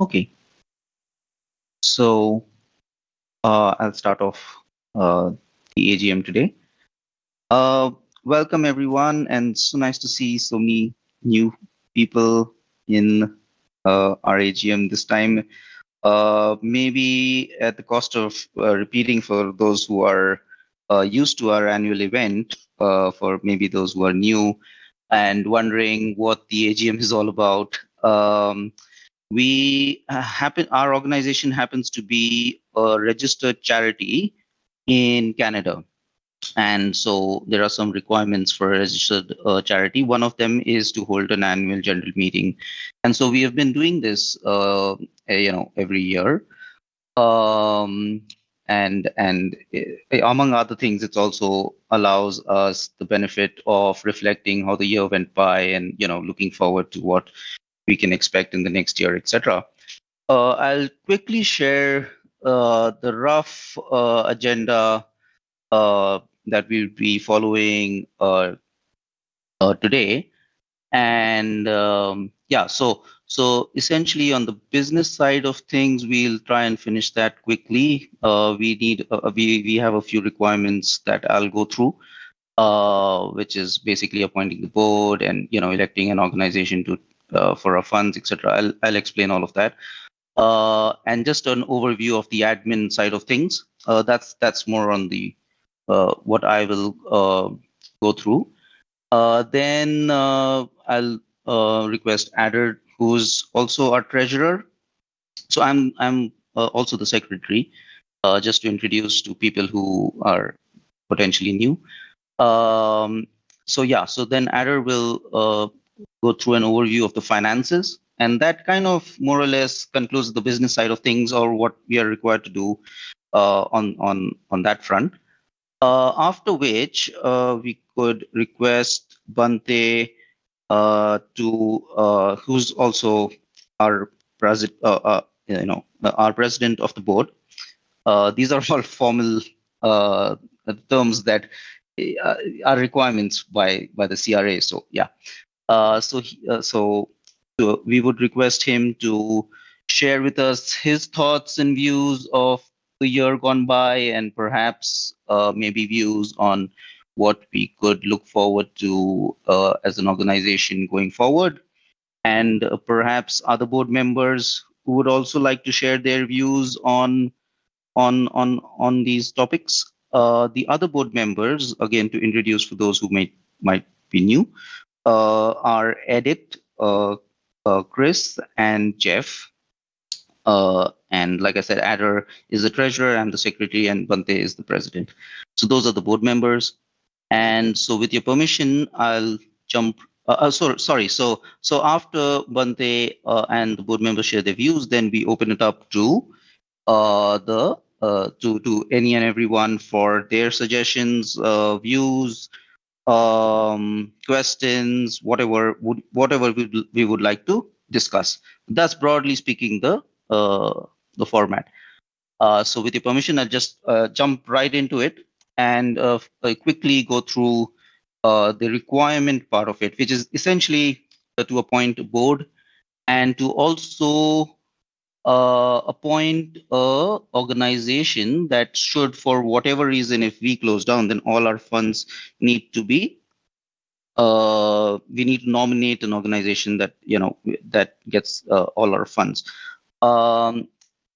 Okay. So uh, I'll start off uh, the AGM today. Uh, welcome everyone, and so nice to see so many new people in uh, our AGM this time. Uh, maybe at the cost of uh, repeating for those who are used to our annual event, for maybe those who are new and wondering what the AGM is all about. Um, we uh, happen, our organization happens to be a registered charity in Canada. And so there are some requirements for a registered uh, charity. One of them is to hold an annual general meeting. And so we have been doing this, uh, you know, every year. Um, and and uh, among other things it also allows us the benefit of reflecting how the year went by and you know looking forward to what we can expect in the next year etc uh, i'll quickly share uh, the rough uh, agenda uh, that we'll be following uh, today and um, yeah so so essentially on the business side of things, we'll try and finish that quickly. Uh, we need, uh, we, we have a few requirements that I'll go through, uh, which is basically appointing the board and, you know, electing an organization to, uh, for our funds, etc. I'll, I'll explain all of that. Uh, and just an overview of the admin side of things. Uh, that's, that's more on the, what I will go through. then I'll request Adder who's also our treasurer. So I'm I'm uh, also the secretary, uh, just to introduce to people who are potentially new. Um, so yeah, so then Adder will uh, go through an overview of the finances, and that kind of more or less concludes the business side of things or what we are required to do uh, on on on that front. Uh, after which uh, we could request Bante uh, to uh, who's also our president, uh, you know, our president of the board. these are all formal terms that are requirements by by the CRA. So yeah, so he, so we would request him to share with us his thoughts and views of the year gone by and perhaps uh, maybe views on what we could look forward to uh, as an organization going forward. And uh, perhaps other board members who would also like to share their views on on on on these topics. Uh, the other board members, again, to introduce for those who may might be new, uh, are Edith, uh, uh, Chris, and Jeff. and like I said, Adder is the treasurer, I'm the secretary, and Bante is the president. So those are the board members. And so with your permission, I'll jump. Uh, uh, sorry, sorry. So so after Bante uh, and the board members share their views, then we open it up to uh, the uh, to to any and everyone for their suggestions, uh, views, um, questions, whatever would whatever we, we would like to discuss. That's broadly speaking the uh, the format. Uh, so with your permission, I'll just uh, jump right into it and uh, quickly go through uh, the requirement part of it, which is essentially to appoint a board and to also uh, appoint a organization that should, for whatever reason, if we close down, then all our funds need to be. Uh, we need to nominate an organization that you know that gets uh, all our funds, um,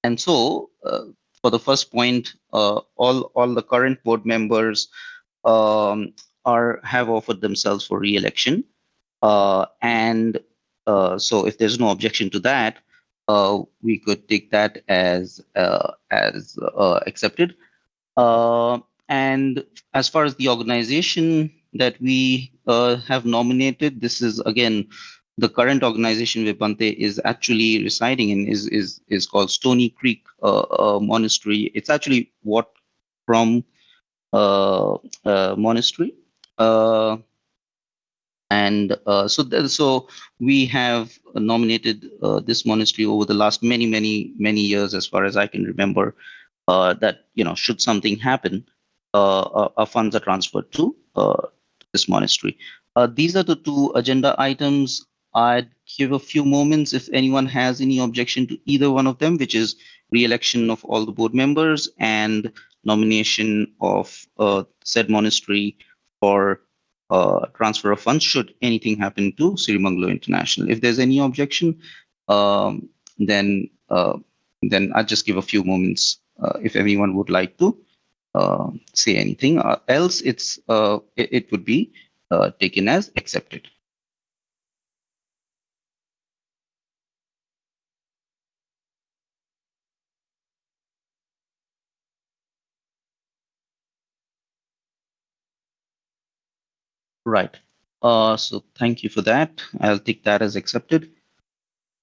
and so uh, for the first point, uh, all all the current board members um, are have offered themselves for re-election, uh, and so if there's no objection to that, uh, we could take that as uh, as uh, accepted. and as far as the organization that we have nominated, this is again the current organization Bante is actually residing in is is is called Stoney Creek uh, uh, Monastery. It's actually what from uh, uh monastery, uh, and uh, so th- so we have nominated uh, this monastery over the last many many many years, as far as I can remember. Uh, that you know, should something happen, uh, our funds are transferred to this monastery. these are the two agenda items I'd give a few moments if anyone has any objection to either one of them, which is re-election of all the board members and nomination of uh, said monastery for uh, transfer of funds should anything happen to Sirimangalo International. If there's any objection, um, then uh, then I'll just give a few moments uh, if anyone would like to uh, say anything. Uh, else, it's uh, it, it, would be taken as accepted. Right. Uh, so thank you for that. I'll take that as accepted.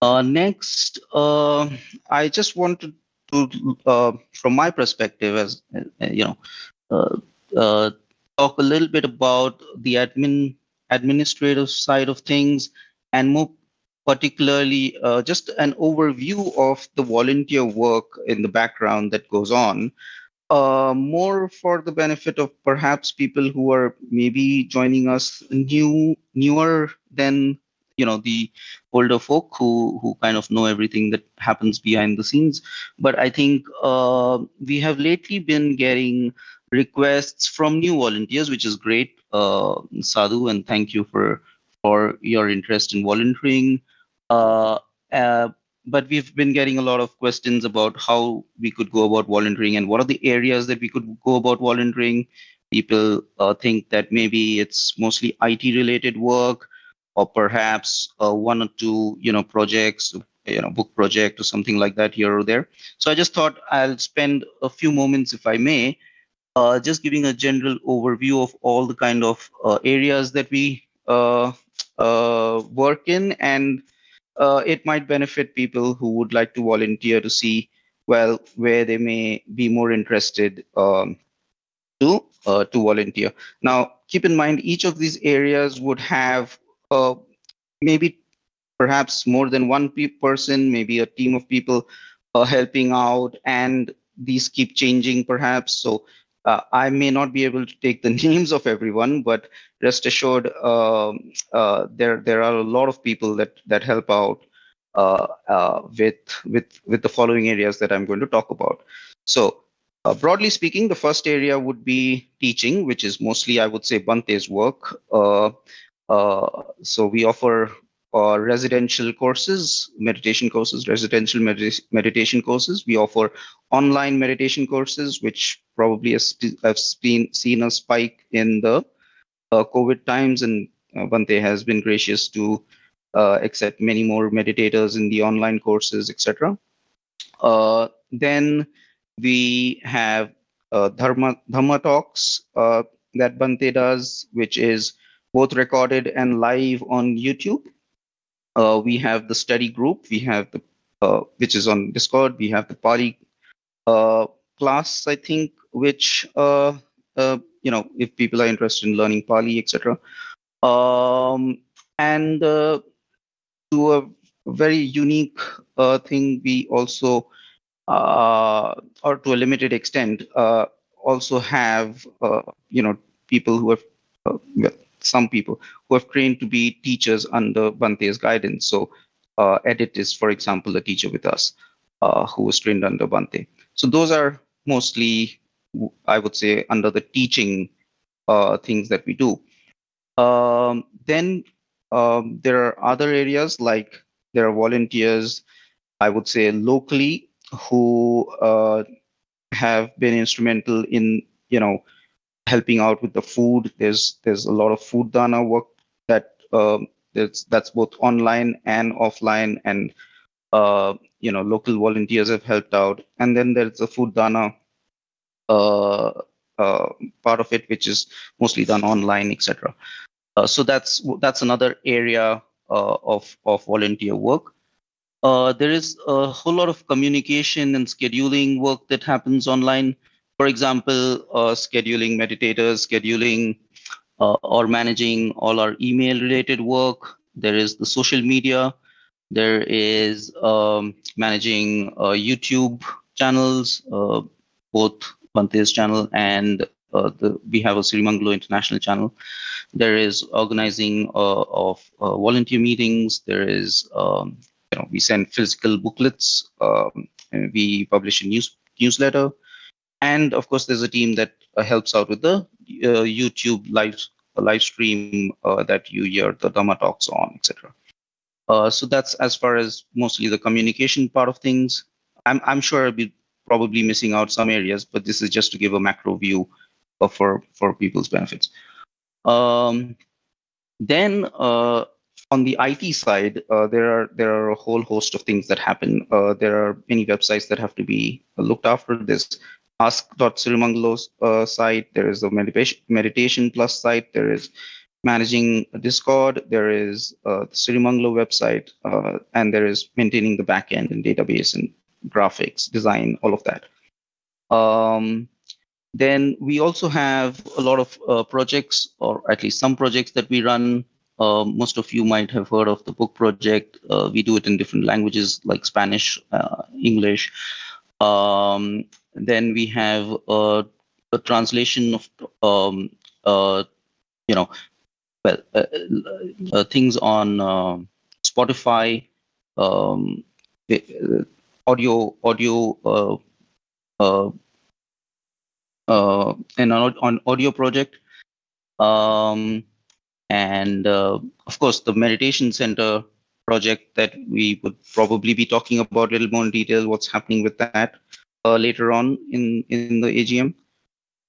Uh, next, uh, I just wanted to, uh, from my perspective, as uh, you know, uh, uh, talk a little bit about the admin administrative side of things, and more particularly, uh, just an overview of the volunteer work in the background that goes on uh, more for the benefit of perhaps people who are maybe joining us new newer than you know the older folk who who kind of know everything that happens behind the scenes. But i think uh, we have lately been getting requests from new volunteers which is great. Uh, sadhu and thank you for for your interest in volunteering. Uh, uh but we've been getting a lot of questions about how we could go about volunteering and what are the areas that we could go about volunteering. People uh, think that maybe it's mostly IT related work or perhaps uh, one or two, you know, projects, you know, book project or something like that here or there. So I just thought I'll spend a few moments, if I may, uh, just giving a general overview of all the kind of uh, areas that we uh, uh, work in and uh, it might benefit people who would like to volunteer to see well where they may be more interested um, to uh, to volunteer. Now, keep in mind each of these areas would have uh, maybe perhaps more than one pe person, maybe a team of people uh, helping out, and these keep changing perhaps. So uh, I may not be able to take the names of everyone, but rest assured, um, uh, there there are a lot of people that that help out uh, uh with with with the following areas that I'm going to talk about. So. Uh, broadly speaking, the first area would be teaching, which is mostly, I would say, Bante's work. Uh, so we offer uh, residential courses, meditation courses, residential med meditation courses. We offer online meditation courses, which probably has, have seen, seen a spike in the uh, COVID times, and uh, Bante has been gracious to uh, accept many more meditators in the online courses, etc. Uh, then we have uh, Dharma, Dharma talks uh, that Bante does, which is both recorded and live on YouTube uh, we have the study group, we have the uh, which is on Discord, we have the Pali uh, class, I think, which uh, uh, you know, if people are interested in learning Pali, etc. Um, and uh, to a very unique thing, we also, or to a limited extent, also have you know people who have some people who have trained to be teachers under Bante's guidance. So uh, Edith is, for example, a teacher with us uh, who was trained under Bante. So those are mostly, I would say, under the teaching uh, things that we do. Um, then um, there are other areas like there are volunteers, I would say locally, who uh, have been instrumental in, you know, helping out with the food. There's there's a lot of food dana work that um, that's both online and offline, and uh, you know local volunteers have helped out. And then there's the food dana uh, uh, part of it, which is mostly done online, etc. Uh, so that's that's another area uh, of of volunteer work. Uh, there is a whole lot of communication and scheduling work that happens online for example, uh, scheduling meditators, scheduling uh, or managing all our email related work. There is the social media. There is um, managing uh, YouTube channels, uh, both Bante's channel and uh, the we have a Sirimangalo International channel. There is organizing uh, of uh, volunteer meetings. There is um, you know we send physical booklets. Um, we publish a news newsletter, and of course there's a team that uh, helps out with the uh, YouTube live live stream uh, that you hear the Dhamma talks on, etc. so that's as far as mostly the communication part of things. I'm I'm sure I'll be probably missing out some areas, but this is just to give a macro view for for people's benefits. Um, then uh, on the IT side, uh, there are there are a whole host of things that happen. Uh, there are many websites that have to be looked after. This ask.sirimangalo's uh, site. There is a meditation meditation plus site. There is managing Discord. There is uh, the Sirimangalo website, uh, and there is maintaining the backend and database and graphics, design, all of that. Um, then we also have a lot of uh, projects, or at least some projects that we run. Uh, most of you might have heard of the book project. Uh, we do it in different languages like Spanish, uh, English. Um, then we have a translation of, um, uh, you know, well, uh, things on Spotify, um, audio audio uh, uh, uh, an on audio project. Um, and uh, of course the meditation center project that we would probably be talking about a little more in detail what's happening with that. uh, later on in in the agm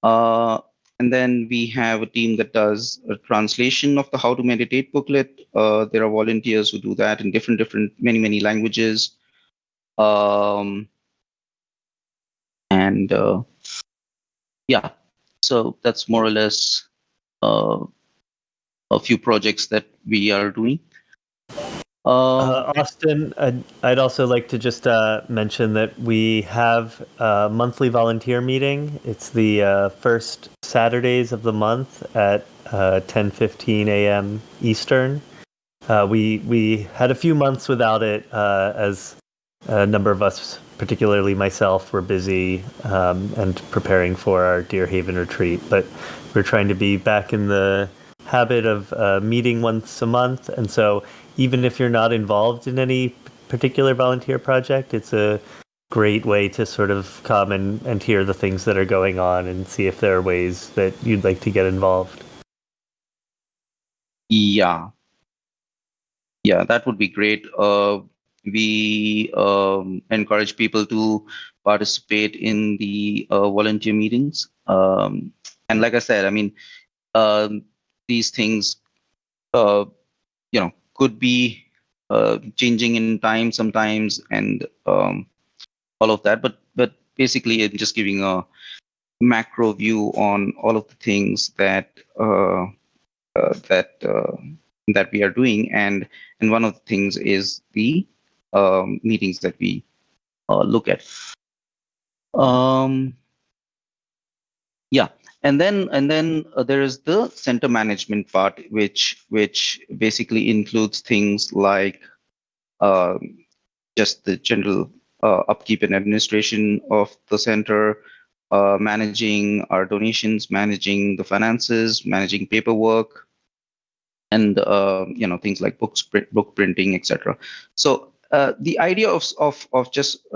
uh, and then we have a team that does a translation of the how to meditate booklet. Uh, there are volunteers who do that in different different many many languages. Um, and uh, yeah, so that's more or less uh, a few projects that we are doing. Uh, uh, Austin, I'd, I'd, also like to just uh, mention that we have a monthly volunteer meeting. It's the uh, first Saturdays of the month at 10:15 uh, a.m. Eastern. Uh, we we had a few months without it as a number of us, particularly myself, were busy um, and preparing for our Deer Haven retreat. But we're trying to be back in the habit of uh, meeting once a month. And so, even if you're not involved in any particular volunteer project, it's a great way to sort of come and, and hear the things that are going on and see if there are ways that you'd like to get involved. Yeah. Yeah, that would be great. Uh, we um, encourage people to participate in the uh, volunteer meetings. Um, and like I said, I mean, um, these things, uh, you know, could be uh, changing in time sometimes, and um, all of that. But but basically, I'm just giving a macro view on all of the things that uh, uh, that uh, that we are doing, and and one of the things is the um, meetings that we uh, look at. Um, yeah, and then and then uh, there is the center management part, which which basically includes things like uh, just the general uh, upkeep and administration of the center, uh, managing our donations, managing the finances, managing paperwork, and uh, you know things like books, book printing, etc. So uh, the idea of of of just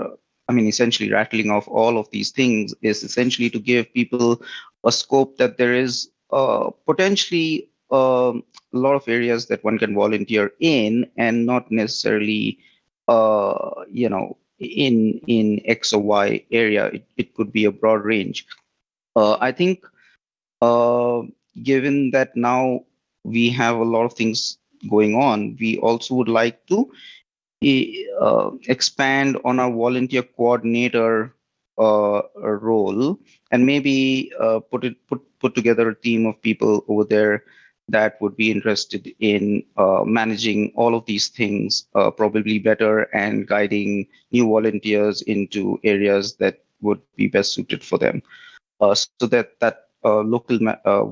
I mean essentially rattling off all of these things is essentially to give people a scope that there is uh, potentially um, a lot of areas that one can volunteer in and not necessarily uh, you know in in X or Y area. It, it could be a broad range. Uh, I think given that now we have a lot of things going on, we also would like to uh, expand on our volunteer coordinator uh, role and maybe uh, put it put put together a team of people over there that would be interested in uh, managing all of these things uh, probably better and guiding new volunteers into areas that would be best suited for them. Uh, so that that local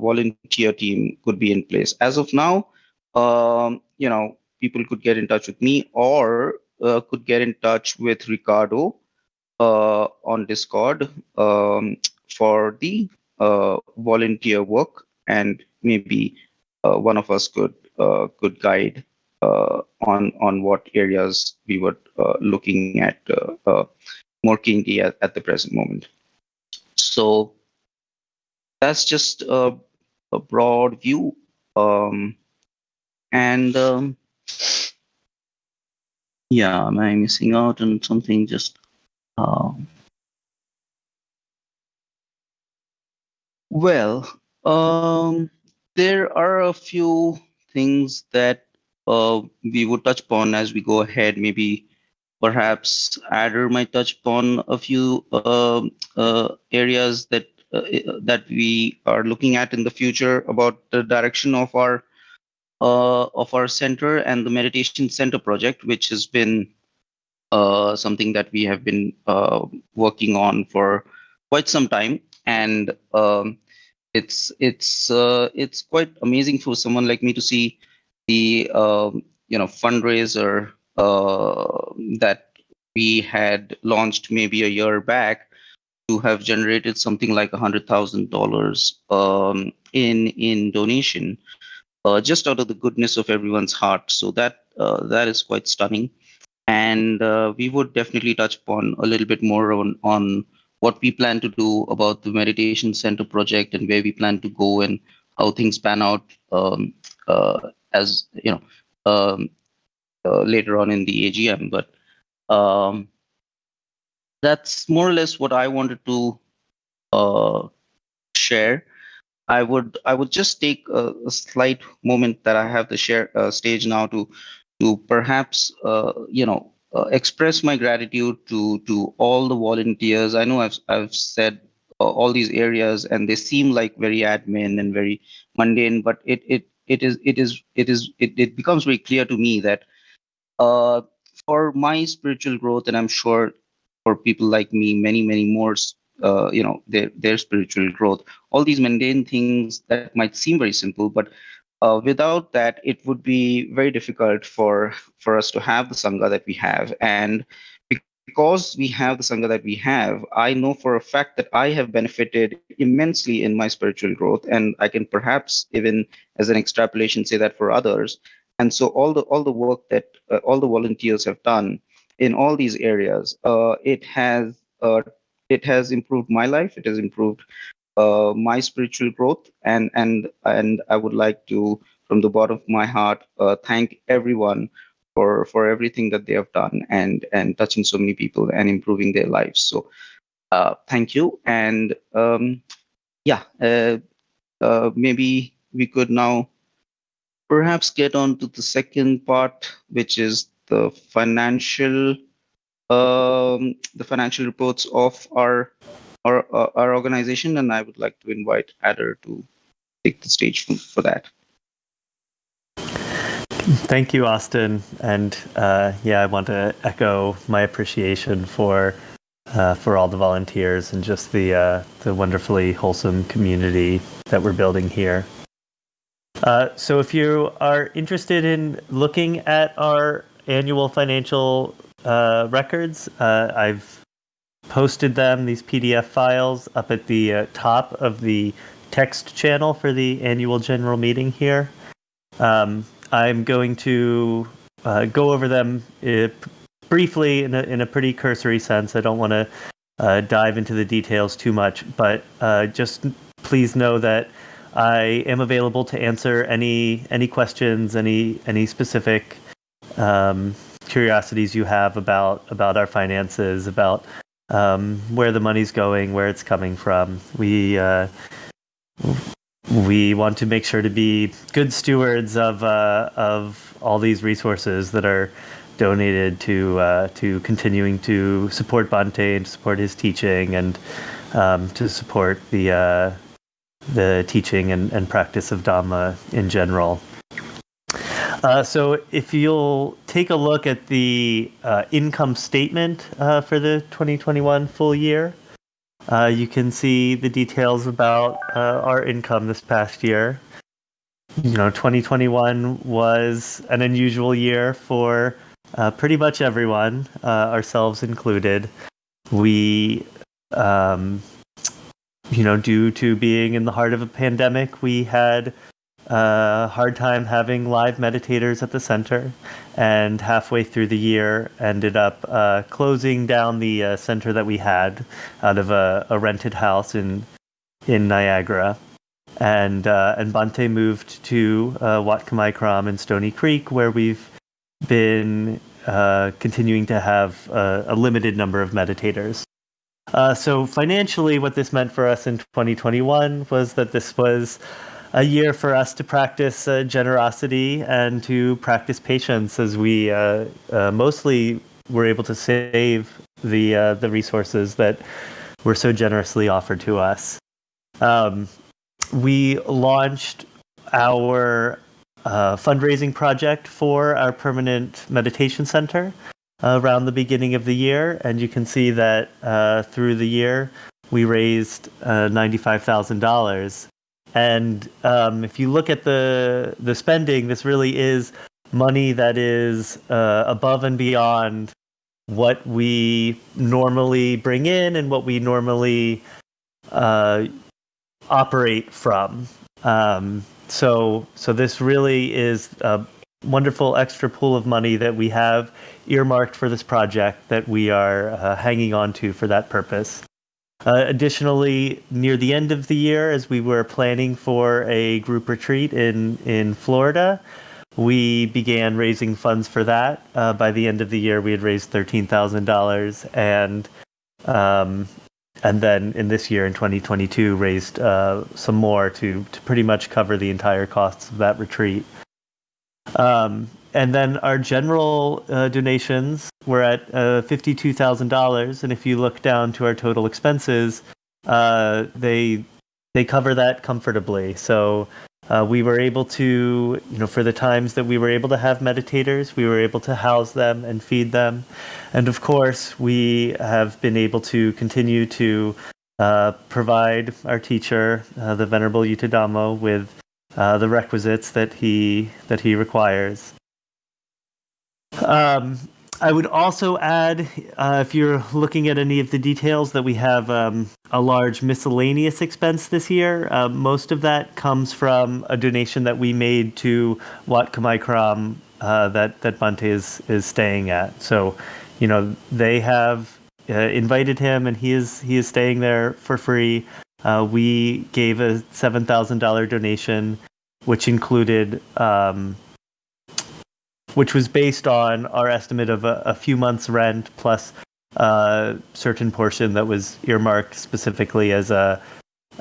volunteer team could be in place. As of now um, you know people could get in touch with me or uh, could get in touch with Ricardo uh, on Discord um, for the uh, volunteer work, and maybe uh, one of us could uh, could guide uh, on on what areas we were uh, looking at more keenly at, at the present moment. So that's just a, a broad view, um, and um, yeah, am I missing out on something? Just um, well, um, there are a few things that uh, we would touch upon as we go ahead. Maybe perhaps Adder might touch upon a few uh, uh, areas that uh, that we are looking at in the future about the direction of our uh, of our center and the meditation center project, which has been uh, something that we have been uh, working on for quite some time, and um, it's it's uh, it's quite amazing for someone like me to see the um, you know fundraiser uh, that we had launched maybe a year back to have generated something like a hundred thousand um, dollars in in donation uh, just out of the goodness of everyone's heart. So that that is quite stunning, and uh, we would definitely touch upon a little bit more on on what we plan to do about the meditation center project and where we plan to go and how things pan out um, uh, as you know um, uh, later on in the AGM. But um, that's more or less what I wanted to uh, share. I would I would just take a, a slight moment that I have the share uh, stage now to to perhaps uh, you know uh, express my gratitude to to all the volunteers. I know I've I've said uh, all these areas and they seem like very admin and very mundane, but it it it is it is it is it, it becomes very clear to me that uh, for my spiritual growth, and I'm sure for people like me, many many more uh, you know their their spiritual growth all these mundane things that might seem very simple but uh, without that it would be very difficult for for us to have the sangha that we have. And because we have the sangha that we have i know for a fact that i have benefited immensely in my spiritual growth. And i can perhaps even as an extrapolation say that for others. And so all the all the work that uh, all the volunteers have done in all these areas uh, it has uh, it has improved my life. It has improved uh, my spiritual growth and and and i would like to from the bottom of my heart uh, thank everyone for for everything that they have done and and touching so many people and improving their lives. So uh, thank you. And um, yeah uh, uh, maybe we could now perhaps get on to the second part which is the financial um, the financial reports of our our, our organization, and I would like to invite Adder to take the stage for, for that. Thank you, Austin, and uh, yeah, I want to echo my appreciation for uh, for all the volunteers and just the uh, the wonderfully wholesome community that we're building here. Uh, so, if you are interested in looking at our annual financial uh, records. Uh, I've posted them, these PDF files, up at the uh, top of the text channel for the annual general meeting here. Um, I'm going to uh, go over them uh, briefly in a, in a pretty cursory sense. I don't want to uh, dive into the details too much, but just please know that I am available to answer any any questions, any any specific um, curiosities you have about about our finances, about um, where the money's going, where it's coming from. We uh, we want to make sure to be good stewards of uh, of all these resources that are donated to uh, to continuing to support and to support his teaching and um, to support the uh, the teaching and, and practice of Dhamma in general. Uh, so if you'll take a look at the uh, income statement uh, for the 2021 full year, uh, you can see the details about uh, our income this past year. You know, 2021 was an unusual year for uh, pretty much everyone, ourselves included. We um, you know, due to being in the heart of a pandemic, we had a hard time having live meditators at the center, and halfway through the year, ended up uh, closing down the uh, center that we had out of a, a rented house in in Niagara and uh, and Bhante moved to uh, Wat Kamaikram in Stoney Creek, where we've been uh, continuing to have a, a, limited number of meditators. Uh, so financially, what this meant for us in 2021 was that this was a year for us to practice uh, generosity and to practice patience, as we uh, mostly were able to save the the resources that were so generously offered to us. Um, we launched our uh, fundraising project for our permanent meditation center uh, around the beginning of the year, and you can see that uh, through the year we raised uh, ninety-five thousand dollars. And um, if you look at the the spending, this really is money that is uh, above and beyond what we normally bring in and what we normally uh, operate from. Um, so, so this really is a wonderful extra pool of money that we have earmarked for this project that we are uh, hanging on to for that purpose. Uh, additionally, near the end of the year, as we were planning for a group retreat in in Florida, we began raising funds for that. Uh, by the end of the year, we had raised thirteen thousand dollars, and um, and then in this year in 2022 raised uh, some more to to pretty much cover the entire costs of that retreat. Um, and then our general uh, donations were at uh, fifty-two thousand dollars, and if you look down to our total expenses, uh, they they cover that comfortably. So uh, we were able to, you know, for the times that we were able to have meditators, we were able to house them and feed them. And of course, we have been able to continue to uh, provide our teacher, uh, the Venerable Yuttadhammo, with the requisites that he that he requires. Um, I would also add, uh, if you're looking at any of the details, that we have um, a large miscellaneous expense this year. Uh, most of that comes from a donation that we made to Wat Kamaikram uh, that that Bhante is is staying at. So, you know, they have uh, invited him, and he is he is staying there for free. Uh, we gave a seven thousand dollar donation, which included. Um, which was based on our estimate of a, a few months' rent plus a certain portion that was earmarked specifically as a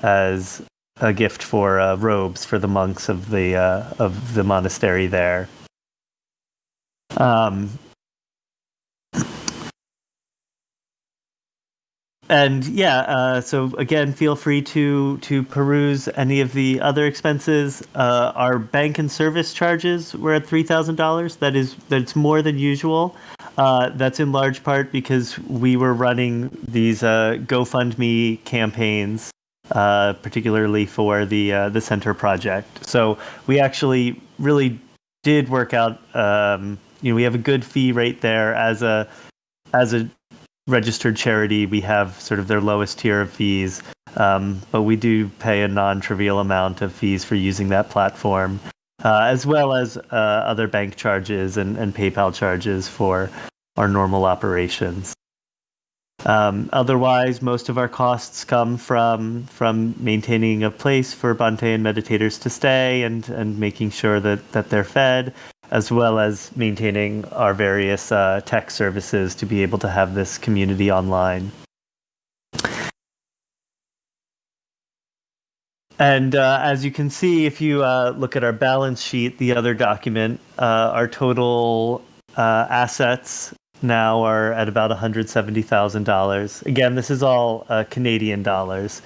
as a gift for uh, robes for the monks of the uh, of the monastery there. Um, and yeah, uh, so again, feel free to to peruse any of the other expenses. Uh, our bank and service charges were at three thousand dollars. That is that's more than usual. Uh, that's in large part because we were running these uh, GoFundMe campaigns, uh, particularly for the uh, the center project. So we actually really did work out. Um, you know, we have a good fee rate there as a as a registered charity, we have sort of their lowest tier of fees, um, but we do pay a non-trivial amount of fees for using that platform, uh, as well as uh, other bank charges and, and PayPal charges for our normal operations. Um, otherwise, most of our costs come from from maintaining a place for Bante and meditators to stay and, and making sure that, that they're fed, as well as maintaining our various uh, tech services to be able to have this community online. And uh, as you can see, if you uh, look at our balance sheet, the other document, uh, our total uh, assets now are at about $170,000. Again, this is all uh, Canadian dollars.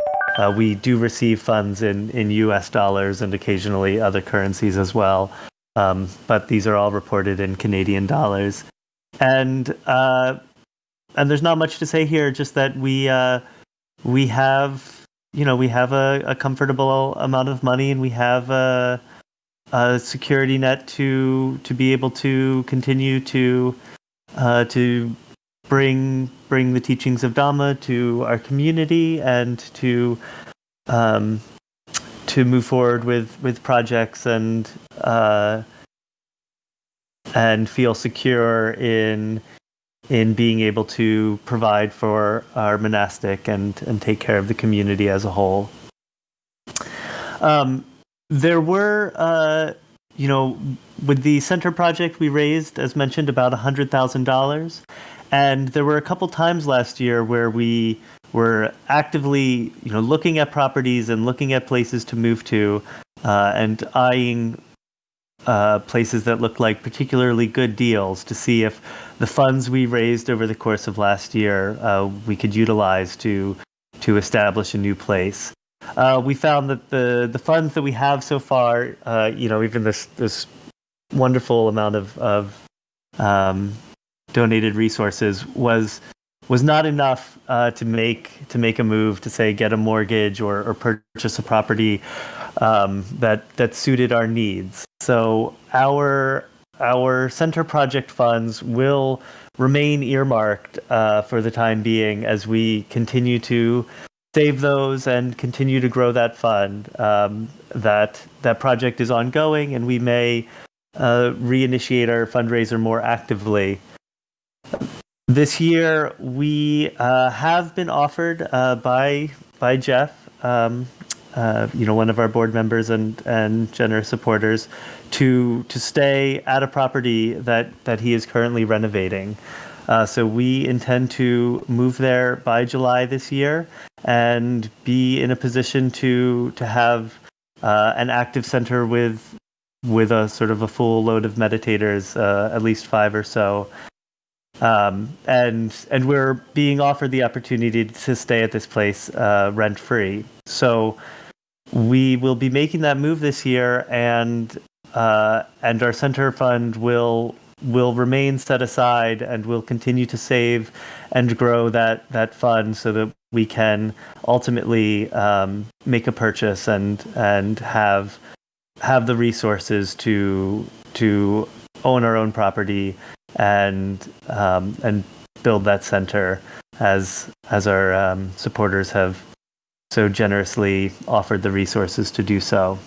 we do receive funds in, in US dollars and occasionally other currencies as well um, but these are all reported in Canadian dollars. And uh, and there's not much to say here, just that we uh, we have you know we have a, a, comfortable amount of money and we have a, a, security net to to be able to continue to uh, to bring bring the teachings of Dhamma to our community and to um, to move forward with with projects and uh, and feel secure in in being able to provide for our monastic and and take care of the community as a whole. Um, there were, uh, you know, with the center project, we raised, as mentioned, about hundred thousand dollars, and there were a couple times last year where we were actively, you know, looking at properties and looking at places to move to, uh, and eyeing uh, places that looked like particularly good deals to see if the funds we raised over the course of last year uh, we could utilize to to establish a new place. Uh, we found that the the funds that we have so far, uh, you know, even this this wonderful amount of of um, donated resources was was not enough uh, to make to make a move to say get a mortgage or, or purchase a property um, that that suited our needs. So our our center project funds will remain earmarked uh, for the time being as we continue to save those and continue to grow that fund. Um, that that project is ongoing, and we may uh, reinitiate our fundraiser more actively. This year, we uh, have been offered uh, by by Jeff um, uh, you know, one of our board members and and generous supporters, to to stay at a property that that he is currently renovating. Uh, so we intend to move there by July this year and be in a position to to have uh, an active center with with a sort of a full load of meditators, uh, at least five or so. Um, and and we're being offered the opportunity to stay at this place uh, rent free. So we will be making that move this year, and uh, and our center fund will will remain set aside, and we'll continue to save and grow that that fund so that we can ultimately um, make a purchase and and have have the resources to to own our own property and um, and build that center as as our um, supporters have so generously offered the resources to do so.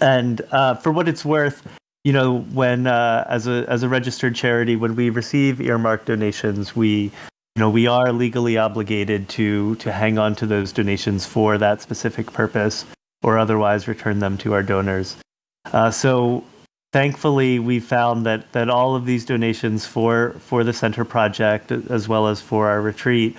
And uh, for what it's worth, you know, when uh, as a as a registered charity, when we receive earmarked donations, we you know we are legally obligated to to hang on to those donations for that specific purpose, or otherwise return them to our donors. Uh, so thankfully, we found that that all of these donations for for the center project, as well as for our retreat,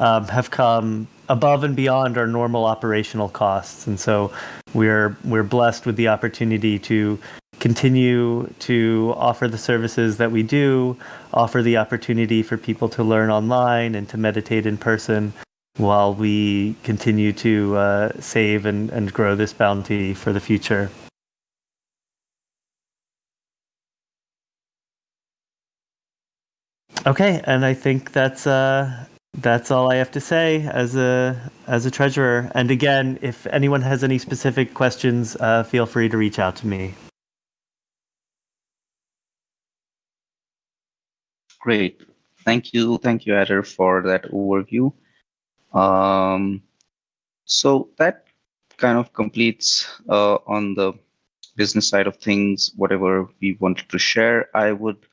um, have come above and beyond our normal operational costs. And so we're we're blessed with the opportunity to continue to offer the services that we do, offer the opportunity for people to learn online and to meditate in person while we continue to uh, save and, and grow this bounty for the future. Okay, and I think that's uh, that's all I have to say as a as a treasurer. And again, if anyone has any specific questions, uh, feel free to reach out to me. Great, thank you, thank you, Eder, for that overview. Um, so that kind of completes uh, on the business side of things whatever we wanted to share. I would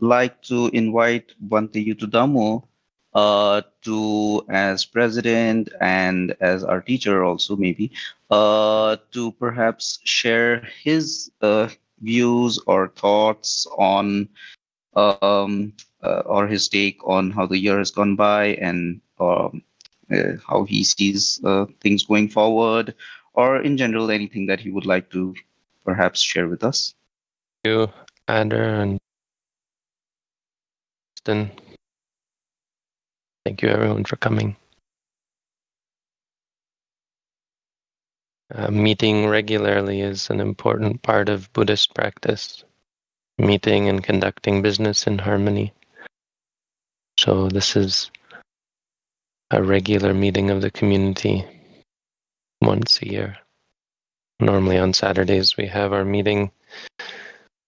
like to invite Bhante Yuttadhammo uh, to as president and as our teacher also maybe uh, to perhaps share his uh, views or thoughts on um, uh, or his take on how the year has gone by and um, uh, how he sees uh, things going forward or in general anything that he would like to perhaps share with us. Thank you, Eder and Thank you everyone for coming. Uh, meeting regularly is an important part of Buddhist practice. Meeting and conducting business in harmony. So this is a regular meeting of the community once a year. Normally on Saturdays we have our meeting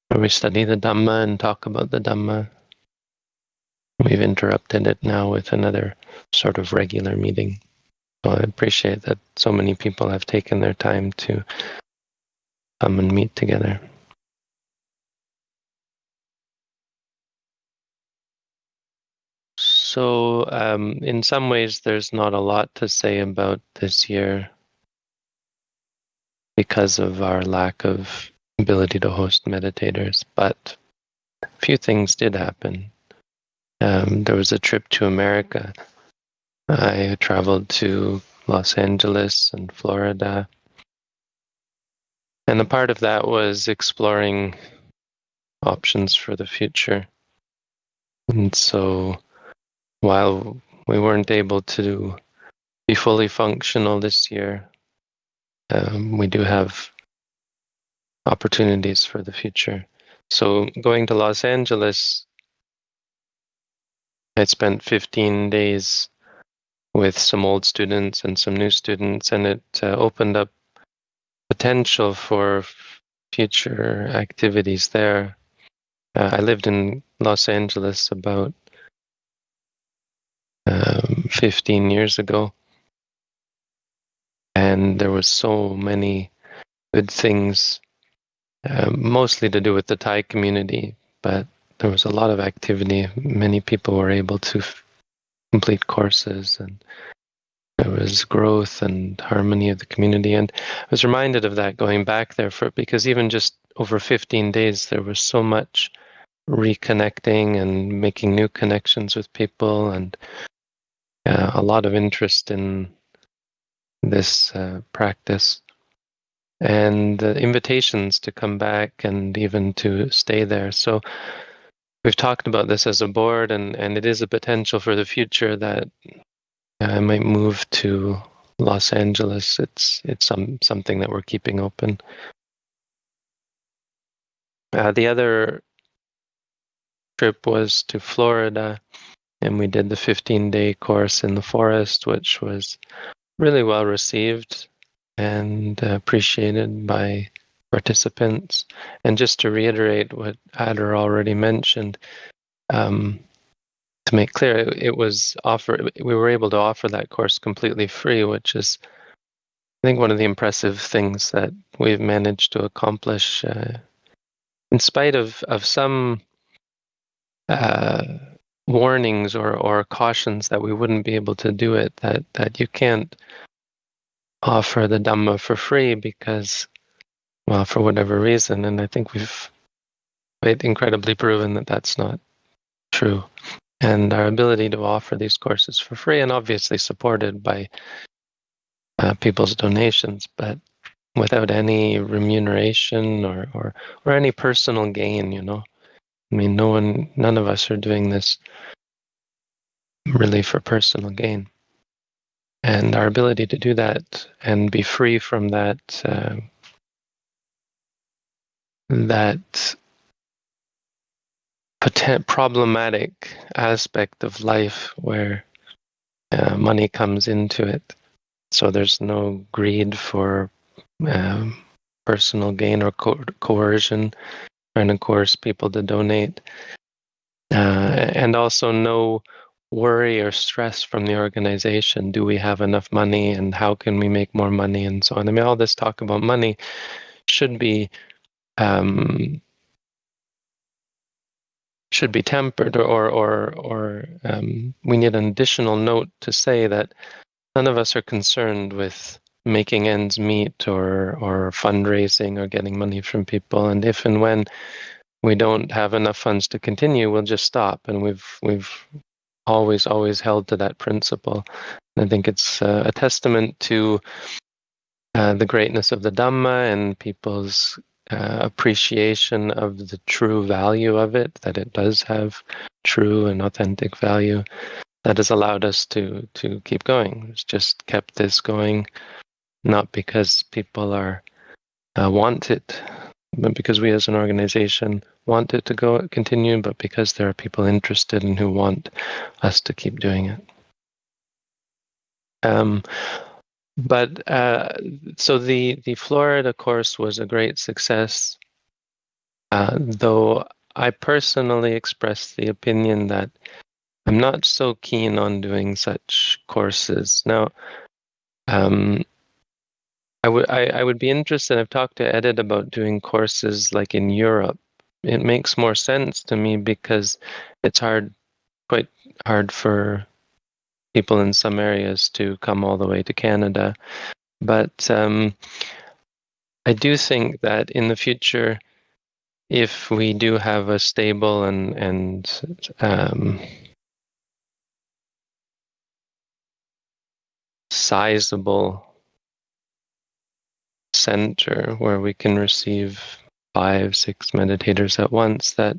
where we study the Dhamma and talk about the Dhamma. We've interrupted it now with another sort of regular meeting So I appreciate that so many people have taken their time to come and meet together. So, um, in some ways, there's not a lot to say about this year because of our lack of ability to host meditators, but a few things did happen. Um, there was a trip to America. I traveled to Los Angeles and Florida. And a part of that was exploring options for the future. And so while we weren't able to be fully functional this year, um, we do have opportunities for the future. So going to Los Angeles, I spent 15 days with some old students and some new students, and it uh, opened up potential for future activities there. Uh, I lived in Los Angeles about um, 15 years ago, and there was so many good things, uh, mostly to do with the Thai community, but there was a lot of activity. Many people were able to complete courses and there was growth and harmony of the community. And i was reminded of that going back there for because even just over 15 days there was so much reconnecting and making new connections with people and uh, a lot of interest in this uh, practice. And invitations to come back and even to stay there. So we've talked about this as a board and and it is a potential for the future that I might move to Los Angeles. It's it's some something that we're keeping open. Uh, the other trip was to Florida, and we did the 15 day course in the forest, which was really well received and appreciated by participants. And just to reiterate what Edith already mentioned, um, to make clear, it, it was offered. We were able to offer that course completely free, which is, I think, one of the impressive things that we've managed to accomplish, uh, in spite of of some uh, warnings or or cautions that we wouldn't be able to do it. That that you can't offer the Dhamma for free because, well, for whatever reason, and I think we've incredibly proven that that's not true. And our ability to offer these courses for free and obviously supported by uh, people's donations but without any remuneration or, or or any personal gain you know? I mean no one none of us are doing this really for personal gain. And our ability to do that and be free from that uh, that problematic aspect of life where uh, money comes into it. So there's no greed for um, personal gain or co- coercion, trying to coerce people to donate, uh, and also no worry or stress from the organization. Do we have enough money, and how can we make more money, and so on. I mean, all this talk about money should be um, should be tempered, or or or um, we need an additional note to say that none of us are concerned with making ends meet or or fundraising or getting money from people. And if and when we don't have enough funds to continue, we'll just stop. And we've we've always always held to that principle. And I think it's uh, a testament to uh, the greatness of the Dhamma and people's uh, appreciation of the true value of it, that it does have true and authentic value, that has allowed us to to keep going. It's just kept this going, not because people are uh, want it, but because we as an organization want it to go continue, but because there are people interested and who want us to keep doing it. Um, but uh, so the the Florida course was a great success, uh, though I personally expressed the opinion that I'm not so keen on doing such courses. Now, um, I would I, I would be interested. I've talked to Edith about doing courses like in Europe. It makes more sense to me because it's hard, quite hard for people in some areas to come all the way to Canada. But um, I do think that in the future, if we do have a stable and and um, sizable center where we can receive five, six meditators at once, that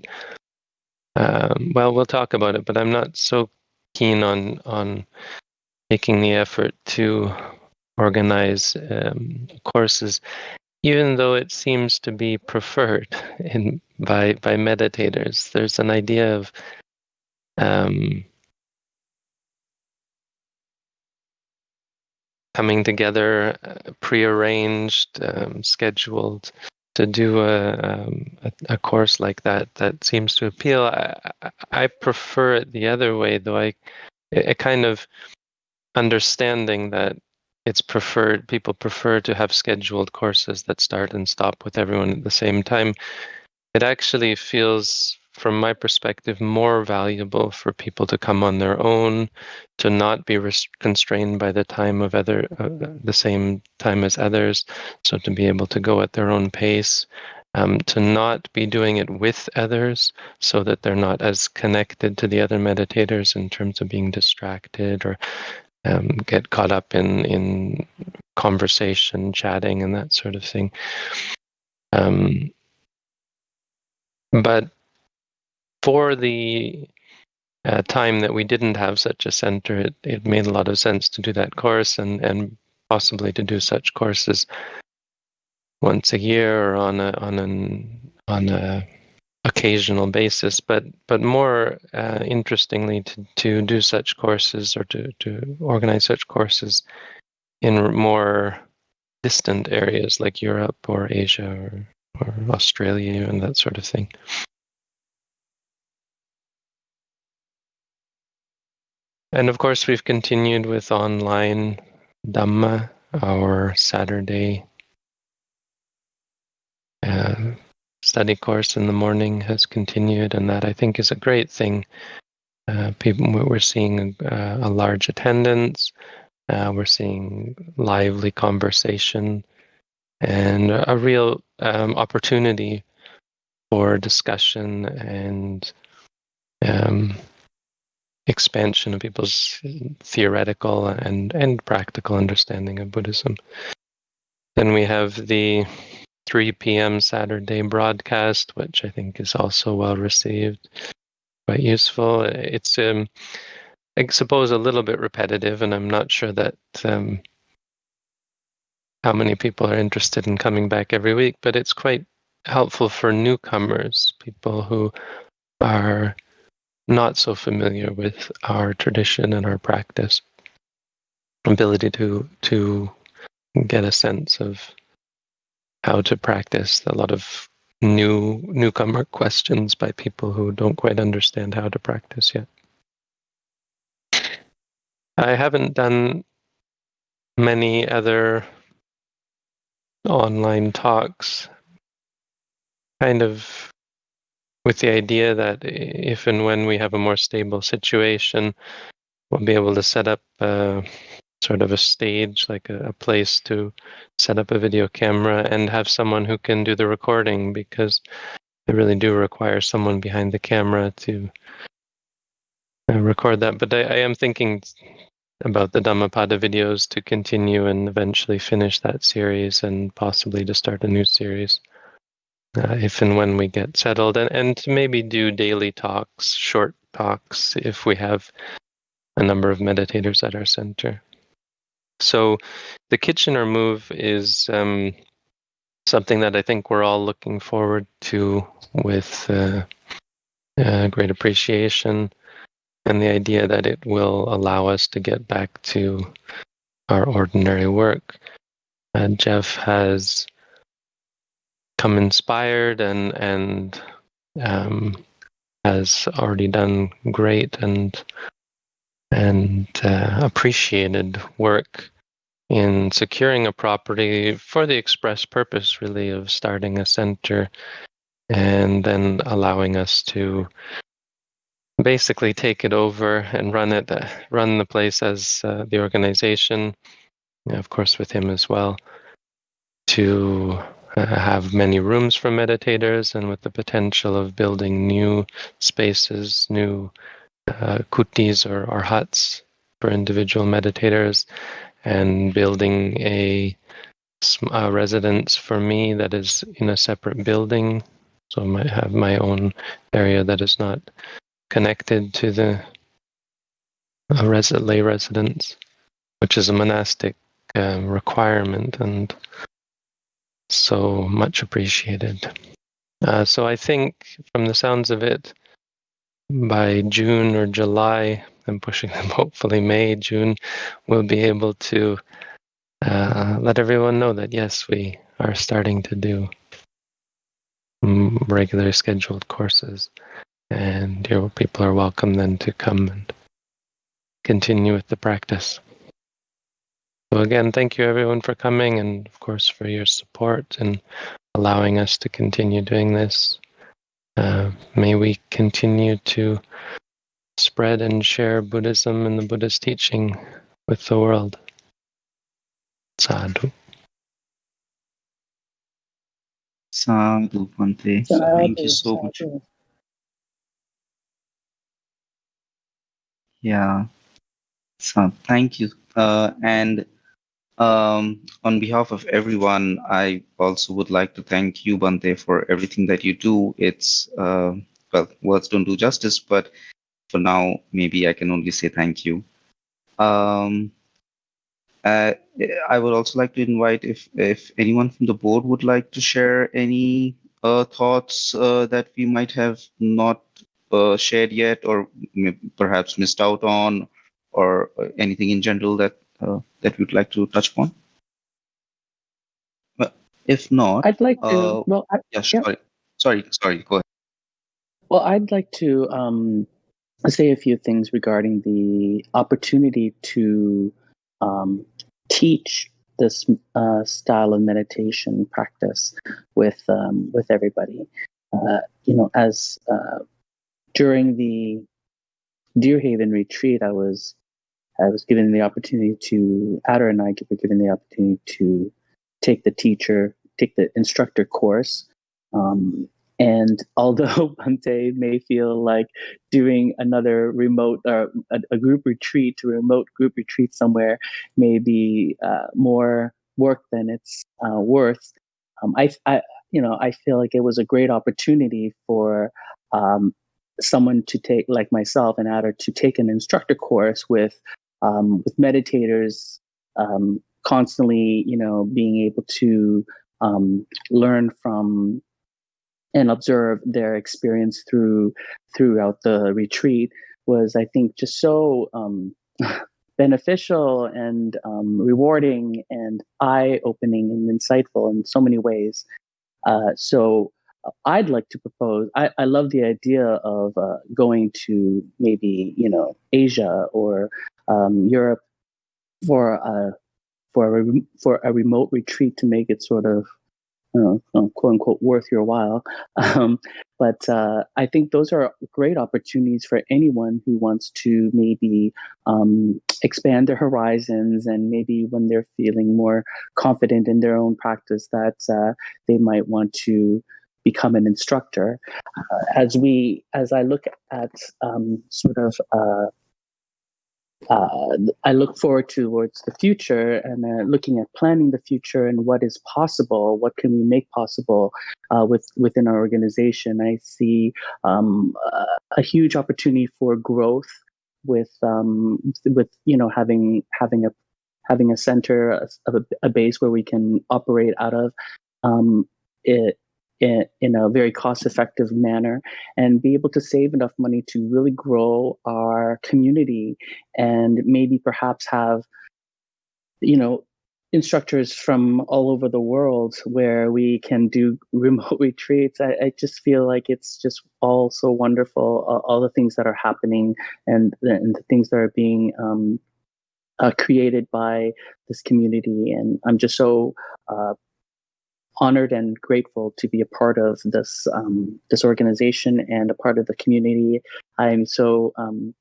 um, well, we'll talk about it, but I'm not so keen on on making the effort to organize um, courses even though it seems to be preferred in by by meditators. There's an idea of um, coming together uh, prearranged um, scheduled to do a, um, a, a course like that that seems to appeal. I, I prefer it the other way though. I a kind of understanding that it's preferred people prefer to have scheduled courses that start and stop with everyone at the same time. It actually feels from my perspective more valuable for people to come on their own to not be constrained by the time of other uh, the same time as others so to be able to go at their own pace um, to not be doing it with others so that they're not as connected to the other meditators in terms of being distracted or um, get caught up in in conversation, chatting, and that sort of thing. Um, but for the uh, time that we didn't have such a center, it, it made a lot of sense to do that course and and possibly to do such courses once a year or on a on an on a occasional basis, but but more uh, interestingly, to, to do such courses or to, to organize such courses in more distant areas like Europe or Asia or, or Australia and that sort of thing. And of course, we've continued with online Dhamma, our Saturday uh, study course in the morning has continued, and that I think is a great thing. Uh, people, we're seeing a, a large attendance. Uh, we're seeing lively conversation and a real um, opportunity for discussion and um, expansion of people's theoretical and, and practical understanding of Buddhism. Then we have the 3 p.m. Saturday broadcast, which I think is also well received, quite useful. It's, um, I suppose, a little bit repetitive, and I'm not sure that um, how many people are interested in coming back every week, but it's quite helpful for newcomers, people who are not so familiar with our tradition and our practice ability to to get a sense of how to practice a lot of new newcomer questions by people who don't quite understand how to practice yet. I haven't done many other online talks, kind of with the idea that if and when we have a more stable situation, we'll be able to set up uh, sort of a stage, like a, a, place to set up a video camera and have someone who can do the recording because they really do require someone behind the camera to uh, record that. But I, I, am thinking about the Dhammapada videos to continue and eventually finish that series and possibly to start a new series. Uh, if and when we get settled, and, and maybe do daily talks, short talks, if we have a number of meditators at our center. So the Kitchener move is um, something that I think we're all looking forward to with uh, uh, great appreciation and the idea that it will allow us to get back to our ordinary work. Uh, Jeff has come inspired and and um, has already done great and and uh, appreciated work in securing a property for the express purpose, really, of starting a center and then allowing us to basically take it over and run it, uh, run the place as uh, the organization, of course, with him as well, to have many rooms for meditators and with the potential of building new spaces, new uh, kutis or, or huts for individual meditators and building a, a residence for me that is in a separate building. So I might have my own area that is not connected to the a res- lay residence, which is a monastic um, requirement and so much appreciated. Uh, so I think from the sounds of it, by June or July, I'm pushing them hopefully May, June, we'll be able to uh, let everyone know that yes, we are starting to do regular scheduled courses. And your people are welcome then to come and continue with the practice. So again, thank you everyone for coming and of course for your support and allowing us to continue doing this. Uh, may we continue to spread and share Buddhism and the Buddhist teaching with the world. Sadhu. Sadhu, Bhante. Thank you so much. Yeah. So thank you. Uh, and um, on behalf of everyone, I also would like to thank you, Bhante, for everything that you do. It's, uh, well, words don't do justice, but for now, maybe I can only say thank you. Um, uh, I would also like to invite if if anyone from the board would like to share any uh, thoughts uh, that we might have not uh, shared yet, or perhaps missed out on, or uh, anything in general that that we'd like to touch upon. But if not, I'd like to. well, I, yeah, sorry, yeah. sorry, sorry. Go ahead. Well, I'd like to um, say a few things regarding the opportunity to um, teach this uh, style of meditation practice with um, with everybody. Uh, you know, as uh, during the Deerhaven retreat, I was I was given the opportunity to Edith and I were given the opportunity to take the teacher, take the instructor course, um, and although Bhante may feel like doing another remote or a, a group retreat, a remote group retreat somewhere may be uh, more work than it's uh, worth, um, I, I, you know, I feel like it was a great opportunity for um, someone to take, like myself and Edith, to take an instructor course with um, with meditators um, constantly, you know, being able to um, learn from and observe their experience through throughout the retreat was, I think, just so um, beneficial and um, rewarding and eye-opening and insightful in so many ways. Uh, so uh, I'd like to propose. I, I love the idea of uh, going to maybe you know Asia or um, Europe for a for a for a remote retreat to make it sort of know, quote unquote worth your while. Um, but uh, I think those are great opportunities for anyone who wants to maybe um, expand their horizons and maybe when they're feeling more confident in their own practice that uh, they might want to become an instructor. Uh, as we, as I look at um, sort of uh, I look forward towards the future and uh, looking at planning the future and what is possible. What can we make possible uh, with within our organization? I see um, a huge opportunity for growth with um, with you know having having a having a center a, a base where we can operate out of. Um, it, in, in a very cost effective manner and be able to save enough money to really grow our community and maybe perhaps have you know instructors from all over the world where we can do remote retreats. I, I just feel like it's just all so wonderful uh, all the things that are happening and, and the things that are being um, uh, created by this community, and I'm just so uh, honored and grateful to be a part of this um, this organization and a part of the community. I'm so um,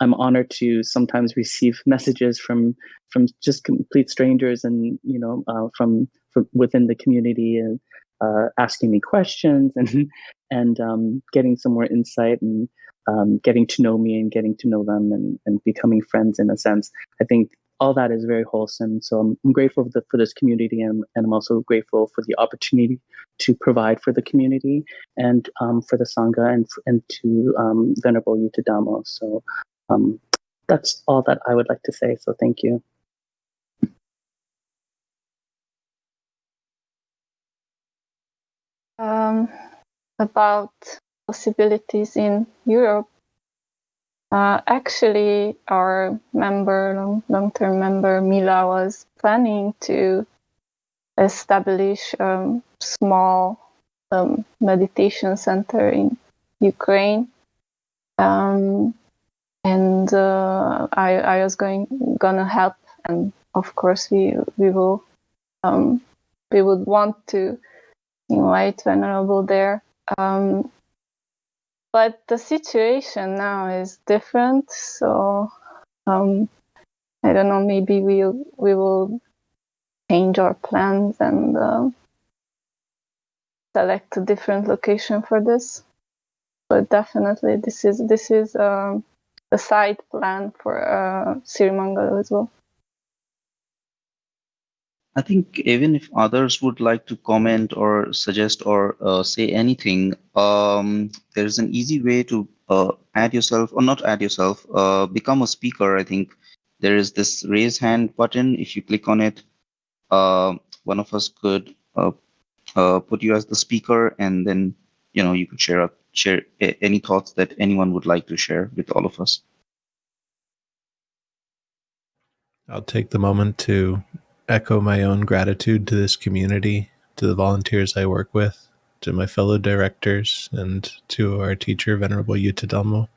I'm honored to sometimes receive messages from from just complete strangers and you know uh, from, from within the community and uh, asking me questions and and um, getting some more insight and um, getting to know me and getting to know them and, and becoming friends in a sense. I think all that is very wholesome. So I'm, I'm grateful for, the, for, this community and, and, I'm also grateful for the opportunity to provide for the community and um, for the Sangha and, and to um, Venerable Yuttadhammo. So um, that's all that I would like to say. So thank you. Um, about possibilities in Europe, uh, actually, our member, long term member Mila, was planning to establish a um, small um, meditation center in Ukraine. Um, and uh, I, I was going gonna help, and of course we we will um, we would want to invite Venerable there. Um, but the situation now is different, so um, I don't know. Maybe we we'll, we will change our plans and uh, select a different location for this. But definitely, this is this is. Um, a side plan for uh, Sirimangalo as well. I think even if others would like to comment or suggest or uh, say anything, um, there's an easy way to uh, add yourself or not add yourself, uh, become a speaker. I think there is this raise hand button. If you click on it, uh, one of us could uh, uh, put you as the speaker, and then you know you could share up, share any thoughts that anyone would like to share with all of us. I'll take the moment to echo my own gratitude to this community, to the volunteers I work with, to my fellow directors, and to our teacher, Venerable Yuttadhammo.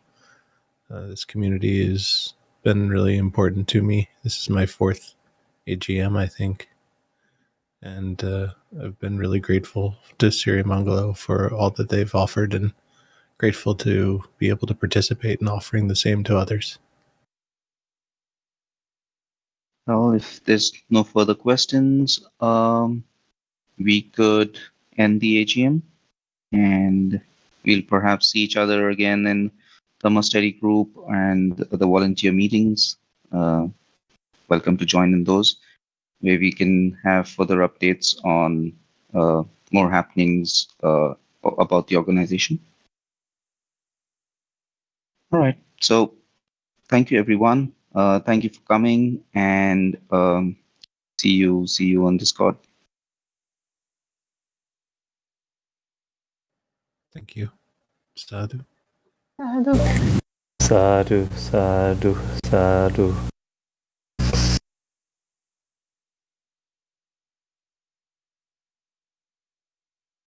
Uh, this community has been really important to me. This is my fourth AGM, I think. And uh, I've been really grateful to Sirimangalo for all that they've offered and grateful to be able to participate in offering the same to others. Well, if there's no further questions, um, we could end the AGM and we'll perhaps see each other again in the study group and the volunteer meetings. Uh, welcome to join in those where we can have further updates on uh, more happenings uh, about the organization. All right. So thank you, everyone. Uh, thank you for coming and um, see you see you on Discord. Thank you. Sadhu. Sadhu. Sadhu, sadhu, sadhu.